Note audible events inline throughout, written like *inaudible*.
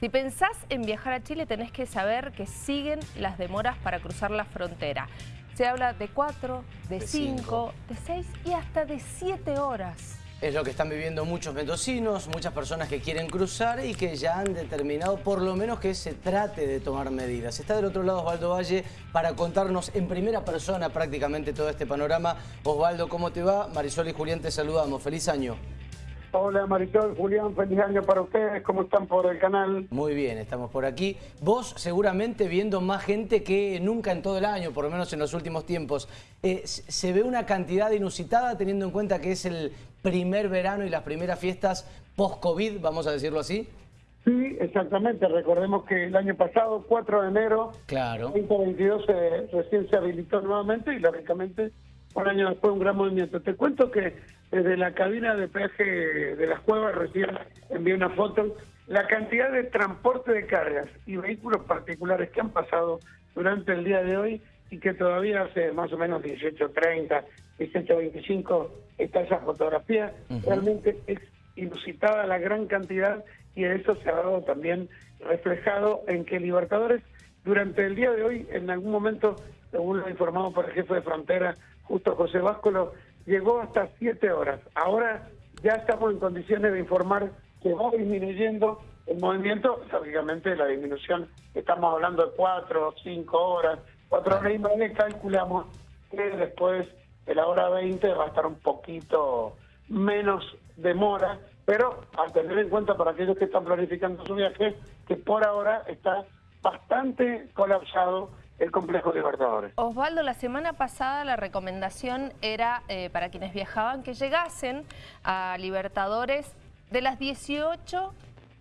Si pensás en viajar a Chile tenés que saber que siguen las demoras para cruzar la frontera. Se habla de 4, de 5, de 6 y hasta de 7 horas. Es lo que están viviendo muchos mendocinos, muchas personas que quieren cruzar y que ya han determinado por lo menos que se trate de tomar medidas. Está del otro lado Osvaldo Valle para contarnos en primera persona prácticamente todo este panorama. Osvaldo, ¿cómo te va? Marisol y Julián te saludamos. Feliz año. Hola Marisol, Julián, feliz año para ustedes, ¿cómo están por el canal? Muy bien, estamos por aquí. Vos seguramente viendo más gente que nunca en todo el año, por lo menos en los últimos tiempos. Eh, ¿Se ve una cantidad inusitada teniendo en cuenta que es el primer verano y las primeras fiestas post-COVID, vamos a decirlo así? Sí, exactamente. Recordemos que el año pasado, 4 de enero, claro. 2022 recién se habilitó nuevamente y lógicamente un año después un gran movimiento. Te cuento que desde la cabina de peaje de las cuevas recién envié una foto, la cantidad de transporte de cargas y vehículos particulares que han pasado durante el día de hoy y que todavía hace más o menos 18.30, 18.25 está esa fotografía, realmente es inusitada la gran cantidad y eso se ha dado también reflejado en que Libertadores durante el día de hoy, en algún momento, según lo informado por el jefe de frontera, justo José Váscolo, llegó hasta siete horas. Ahora ya estamos en condiciones de informar que va disminuyendo el movimiento, lógicamente la disminución, estamos hablando de cuatro, cinco horas, cuatro horas. Y media, calculamos que después de la hora 20 va a estar un poquito menos demora, pero al tener en cuenta para aquellos que están planificando su viaje, que por ahora está bastante colapsado el complejo Libertadores. Osvaldo, la semana pasada la recomendación era eh, para quienes viajaban que llegasen a Libertadores de las 18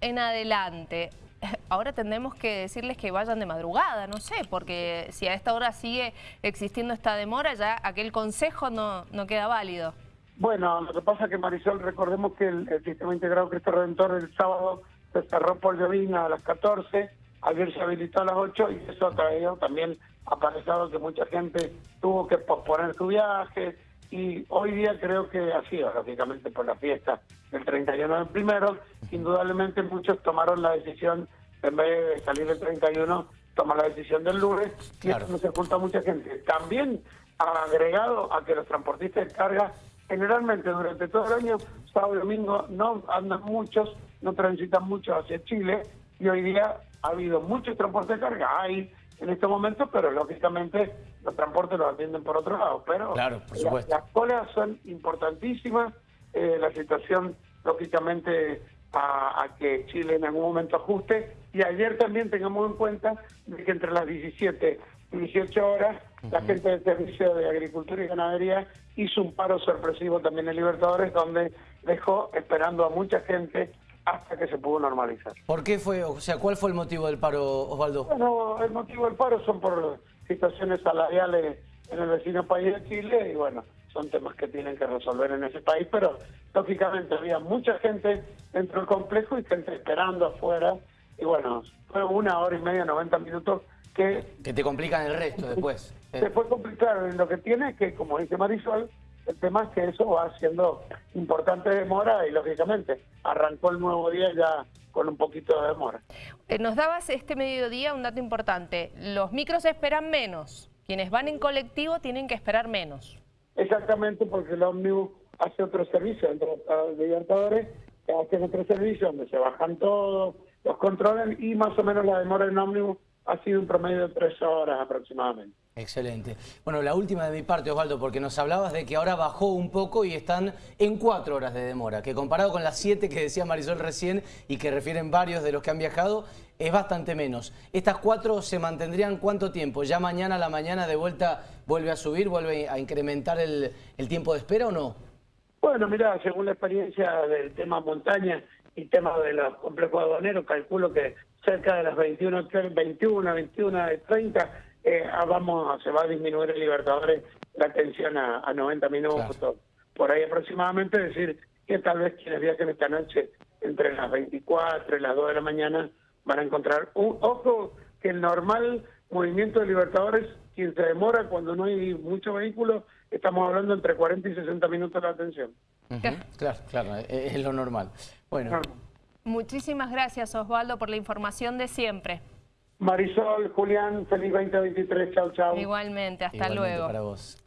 en adelante. *laughs* Ahora tendremos que decirles que vayan de madrugada, no sé, porque si a esta hora sigue existiendo esta demora, ya aquel consejo no, no queda válido. Bueno, lo que pasa es que Marisol, recordemos que el, sistema integrado Cristo Redentor el sábado se cerró por llovina a las 14, ayer se habilitó a las 8 y eso ha traído también aparecido que mucha gente tuvo que posponer su viaje y hoy día creo que ha sido, lógicamente, por la fiesta del 31 del primero, indudablemente muchos tomaron la decisión, en vez de salir el 31, tomar la decisión del lunes. Y eso se junta mucha gente. También ha agregado a que los transportistas de carga generalmente durante todo el año, sábado y domingo, no andan muchos, no transitan mucho hacia Chile y hoy día ha habido muchos transportes de carga, hay en este momento, pero lógicamente los transportes los atienden por otro lado. Pero claro, por supuesto. las colas son importantísimas, eh, la situación lógicamente a, que Chile en algún momento ajuste y ayer también tengamos en cuenta que entre las 17 y 18 horas la gente del Servicio de Agricultura y Ganadería hizo un paro sorpresivo también en Libertadores donde dejó esperando a mucha gente hasta que se pudo normalizar. ¿Por qué fue, o sea, cuál fue el motivo del paro, Osvaldo? Bueno, el motivo del paro son por situaciones salariales en el vecino país de Chile y bueno, son temas que tienen que resolver en ese país, pero lógicamente había mucha gente dentro del complejo y gente esperando afuera y bueno, fue una hora y media, 90 minutos que... Que te complican el resto después. Se fue lo que tiene es que, como dice Marisol, el tema es que eso va siendo importante demora y lógicamente arrancó el nuevo día ya con un poquito de demora. Eh, nos dabas este mediodía un dato importante, los micros esperan menos, quienes van en colectivo tienen que esperar menos. Exactamente, porque el ómnibus hace otro servicio entre los Libertadores, que hace otro servicio donde se bajan todos, los controlan y más o menos la demora en ómnibus ha sido un promedio de tres horas aproximadamente. Excelente. Bueno, la última de mi parte, Osvaldo, porque nos hablabas de que ahora bajó un poco y están en cuatro horas de demora, que comparado con las siete que decía Marisol recién y que refieren varios de los que han viajado, es bastante menos. ¿Estas cuatro se mantendrían cuánto tiempo? ¿Ya mañana a la mañana de vuelta vuelve a subir, vuelve a incrementar el, tiempo de espera o no? Bueno, mira, según la experiencia del tema montaña y tema de los complejos aduaneros, calculo que cerca de las 21, 21, 21, 30 eh, ah, vamos, se va a disminuir el Libertadores la tensión a, 90 minutos, por ahí aproximadamente, decir que tal vez quienes viajen esta noche entre las 24 y las 2 de la mañana van a encontrar un ojo que el normal movimiento de Libertadores, quien se demora cuando no hay mucho vehículo, estamos hablando entre 40 y 60 minutos de atención. Claro, claro, es lo normal. Bueno. Muchísimas gracias Osvaldo por la información de siempre. Marisol, Julián, feliz 2023. Chau, chau. Igualmente, hasta Igualmente luego. para vos.